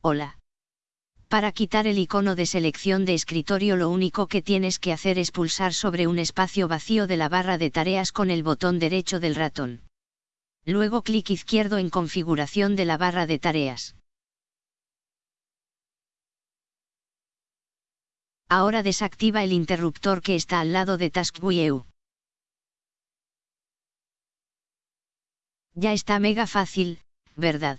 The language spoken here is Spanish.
Hola. Para quitar el icono de selección de escritorio lo único que tienes que hacer es pulsar sobre un espacio vacío de la barra de tareas con el botón derecho del ratón. Luego clic izquierdo en configuración de la barra de tareas. Ahora desactiva el interruptor que está al lado de TaskView. Ya está mega fácil, ¿verdad?